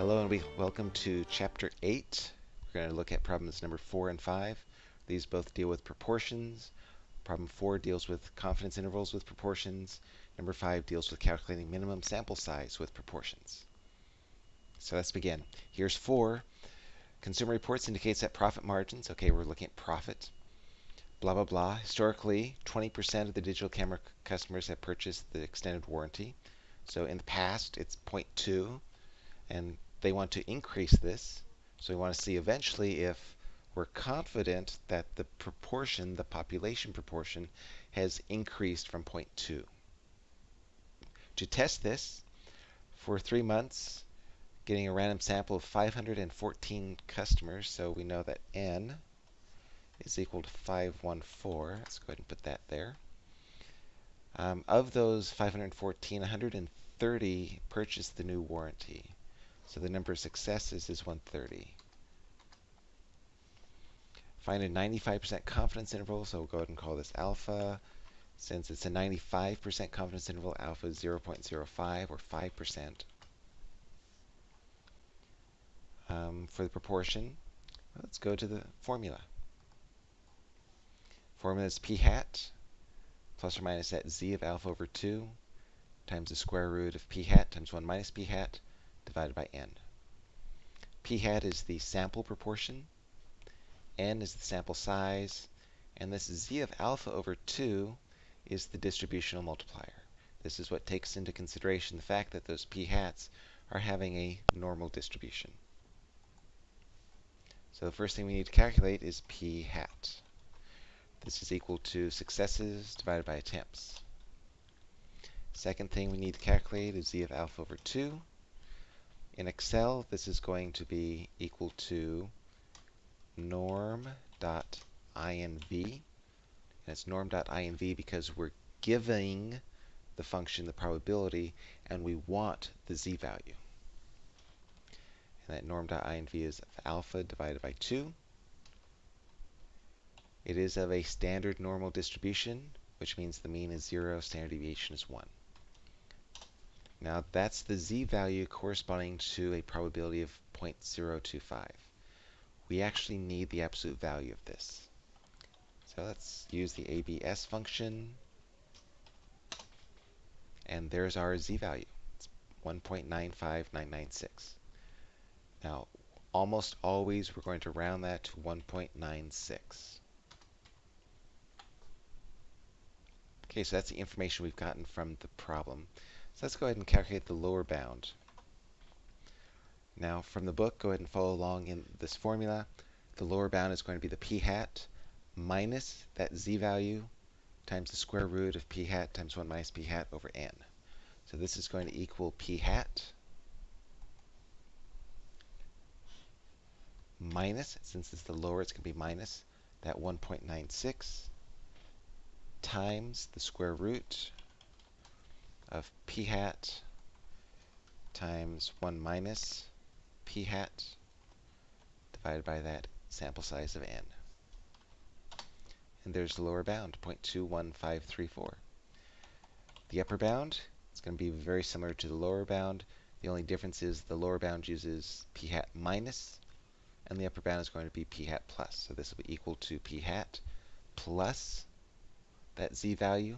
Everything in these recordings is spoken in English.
Hello and we welcome to chapter 8. We're going to look at problems number 4 and 5. These both deal with proportions. Problem 4 deals with confidence intervals with proportions. Number 5 deals with calculating minimum sample size with proportions. So let's begin. Here's 4. Consumer Reports indicates that profit margins, okay, we're looking at profit, blah, blah, blah. Historically, 20% of the digital camera customers have purchased the extended warranty. So in the past, it's 0.2, and they want to increase this. So we want to see eventually if we're confident that the proportion, the population proportion, has increased from 0.2. To test this, for three months, getting a random sample of 514 customers, so we know that n is equal to 514. Let's go ahead and put that there. Um, of those 514, 130 purchased the new warranty. So the number of successes is 130. Find a 95% confidence interval, so we'll go ahead and call this alpha. Since it's a 95% confidence interval, alpha is 0.05 or 5%. Um, for the proportion, let's go to the formula. Formula is p hat plus or minus that z of alpha over 2 times the square root of p hat times 1 minus p hat divided by n. p hat is the sample proportion, n is the sample size, and this z of alpha over 2 is the distributional multiplier. This is what takes into consideration the fact that those p hats are having a normal distribution. So the first thing we need to calculate is p hat. This is equal to successes divided by attempts. Second thing we need to calculate is z of alpha over 2. In Excel, this is going to be equal to norm.inv. And it's norm.inv because we're giving the function the probability, and we want the z-value. And that norm.inv is alpha divided by 2. It is of a standard normal distribution, which means the mean is 0, standard deviation is 1. Now that's the z-value corresponding to a probability of 0.025. We actually need the absolute value of this. So let's use the ABS function. And there's our z-value. It's 1.95996. Now, almost always we're going to round that to 1.96. Okay, so that's the information we've gotten from the problem. So let's go ahead and calculate the lower bound. Now from the book, go ahead and follow along in this formula. The lower bound is going to be the p hat minus that z value times the square root of p hat times 1 minus p hat over n. So this is going to equal p hat minus, since it's the lower, it's going to be minus that 1.96 times the square root of p hat times 1 minus p hat divided by that sample size of n. And there's the lower bound, 0.21534. The upper bound is going to be very similar to the lower bound. The only difference is the lower bound uses p hat minus, and the upper bound is going to be p hat plus. So this will be equal to p hat plus that z value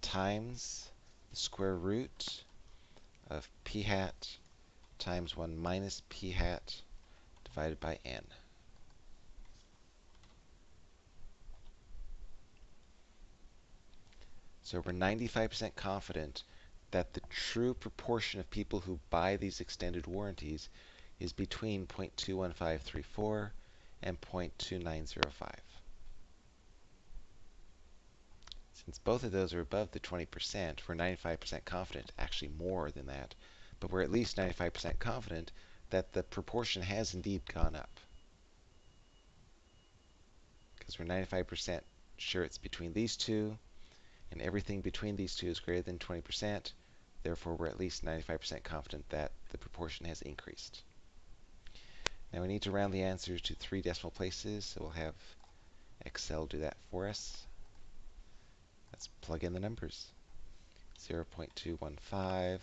times the square root of p hat times 1 minus p hat divided by n. So we're 95% confident that the true proportion of people who buy these extended warranties is between 0.21534 and 0.2905. Since both of those are above the 20%, we're 95% confident, actually more than that, but we're at least 95% confident that the proportion has indeed gone up. Because we're 95% sure it's between these two, and everything between these two is greater than 20%, therefore we're at least 95% confident that the proportion has increased. Now we need to round the answers to three decimal places, so we'll have Excel do that for us. Let's plug in the numbers. 0 0.215,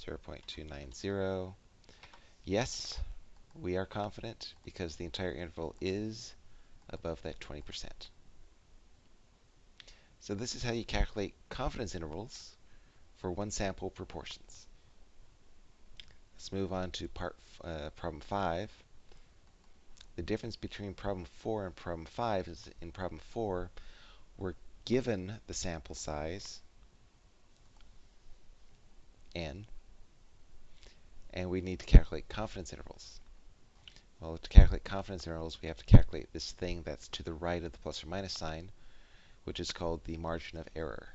0 0.290, Yes, we are confident because the entire interval is above that 20%. So this is how you calculate confidence intervals for one sample proportions. Let's move on to part uh, problem 5. The difference between problem 4 and problem 5 is in problem 4, we're given the sample size, n, and we need to calculate confidence intervals. Well, to calculate confidence intervals, we have to calculate this thing that's to the right of the plus or minus sign, which is called the margin of error.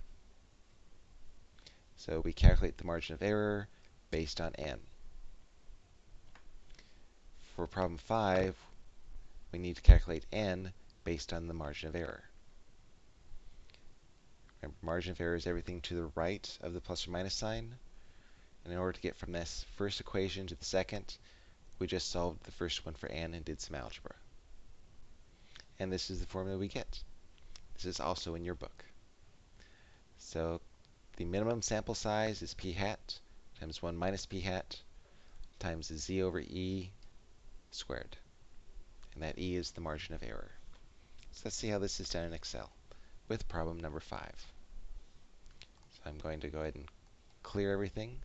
So we calculate the margin of error based on n. For problem 5, we need to calculate n based on the margin of error. Remember, margin of error is everything to the right of the plus or minus sign. And in order to get from this first equation to the second, we just solved the first one for n and did some algebra. And this is the formula we get. This is also in your book. So the minimum sample size is p hat times 1 minus p hat times z over e squared. And that e is the margin of error. So let's see how this is done in Excel with problem number 5. I'm going to go ahead and clear everything.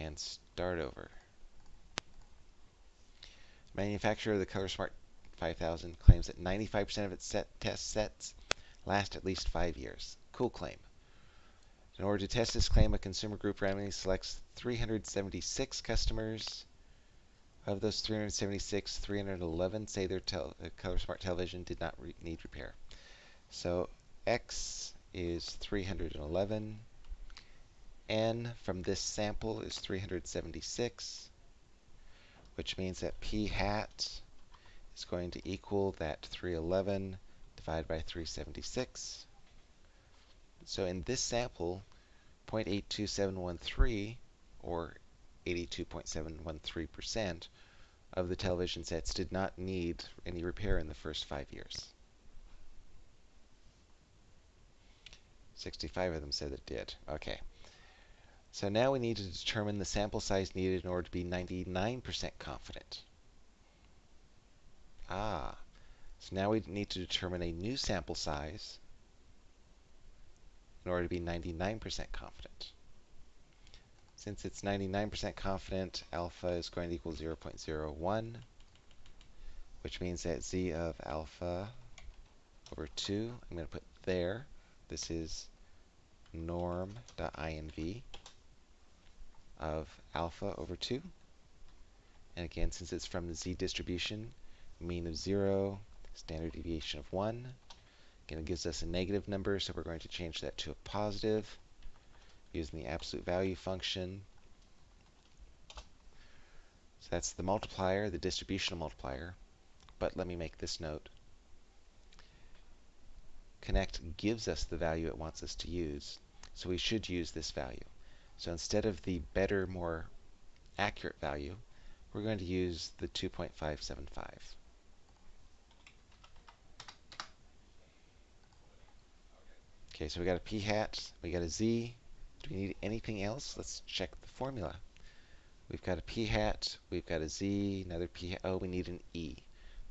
and start over. Manufacturer of the ColorSmart 5000 claims that 95% of its set test sets last at least five years. Cool claim. In order to test this claim, a consumer group randomly selects 376 customers. Of those 376, 311 say their tel uh, ColorSmart television did not need repair. So X is 311 n from this sample is 376, which means that p hat is going to equal that 311 divided by 376. So in this sample, 0.82713, or 82.713% of the television sets did not need any repair in the first five years. 65 of them said it did. Okay. So now we need to determine the sample size needed in order to be 99% confident. Ah, so now we need to determine a new sample size in order to be 99% confident. Since it's 99% confident, alpha is going to equal 0.01, which means that z of alpha over 2, I'm going to put there. This is norm.inv of alpha over 2. And again, since it's from the z distribution, mean of 0, standard deviation of 1. Again, it gives us a negative number, so we're going to change that to a positive using the absolute value function. So that's the multiplier, the distributional multiplier. But let me make this note. Connect gives us the value it wants us to use, so we should use this value. So instead of the better, more accurate value, we're going to use the 2.575. Okay, so we got a p hat, we got a z. Do we need anything else? Let's check the formula. We've got a p hat, we've got a z, another p hat. Oh, we need an e.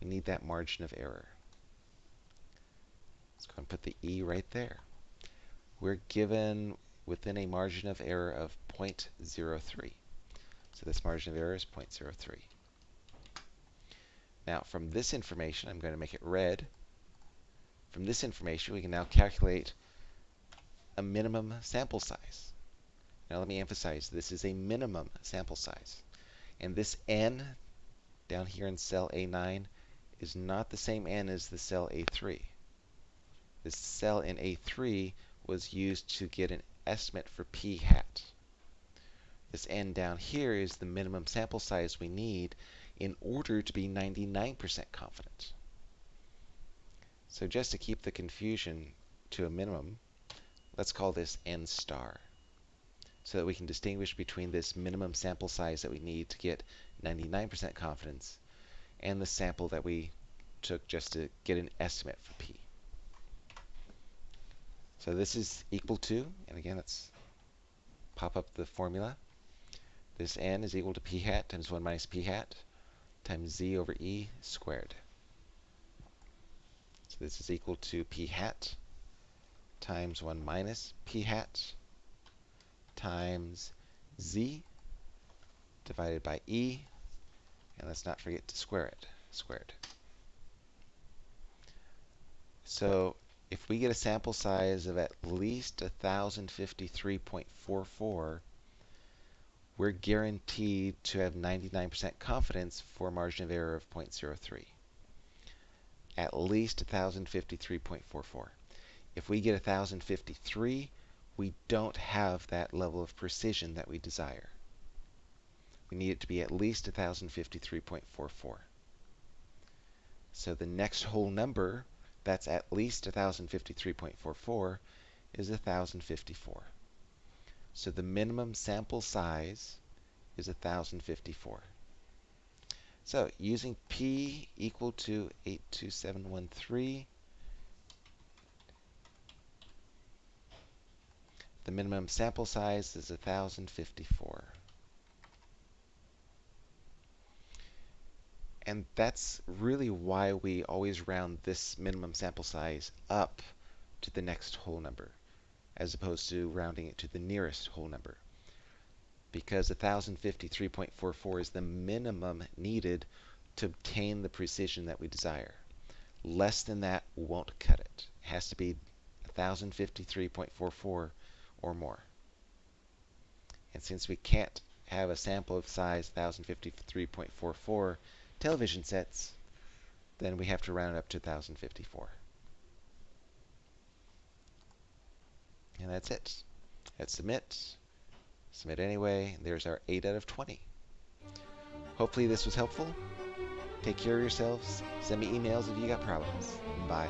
We need that margin of error. Let's go and put the e right there. We're given within a margin of error of 0.03. So this margin of error is 0.03. Now, from this information, I'm going to make it red. From this information, we can now calculate a minimum sample size. Now, let me emphasize, this is a minimum sample size. And this n down here in cell A9 is not the same n as the cell A3. This cell in A3 was used to get an estimate for p hat. This n down here is the minimum sample size we need in order to be 99% confident. So just to keep the confusion to a minimum, let's call this n star so that we can distinguish between this minimum sample size that we need to get 99% confidence and the sample that we took just to get an estimate for p. So this is equal to, and again, let's pop up the formula. This n is equal to p hat times 1 minus p hat times z over e squared. So this is equal to p hat times 1 minus p hat times z divided by e. And let's not forget to square it, squared. So if we get a sample size of at least 1053.44, we're guaranteed to have 99% confidence for a margin of error of 0.03. At least 1053.44. If we get 1053, we don't have that level of precision that we desire. We need it to be at least 1053.44. So the next whole number that's at least 1053.44 is 1054. So the minimum sample size is 1054. So using p equal to 82713, the minimum sample size is 1054. And that's really why we always round this minimum sample size up to the next whole number as opposed to rounding it to the nearest whole number. Because 1053.44 is the minimum needed to obtain the precision that we desire. Less than that won't cut it. It has to be 1053.44 or more. And since we can't have a sample of size 1053.44 television sets, then we have to round up to 1054. And that's it. Hit submit. Submit anyway. There's our 8 out of 20. Hopefully this was helpful. Take care of yourselves. Send me emails if you got problems. Bye.